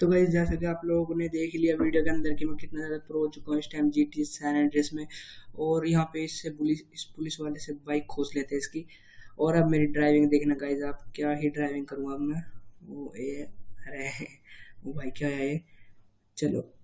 तो भाई जैसे कि आप लोगों ने देख लिया वीडियो के अंदर कि मैं कितना ज़्यादा प्रो हो चुका हूँ इस time G T San address में। और यहाँ पे इससे पुलिस इस पुलिस वाले से बाइक खोस लेते हैं इसकी। और अब मेरी ड्राइविंग देखना गाइज़ आप क्या ही ड्राइविंग करूँगा अब मैं? वो ए अरे, वो भाई क्या है ये? चलो।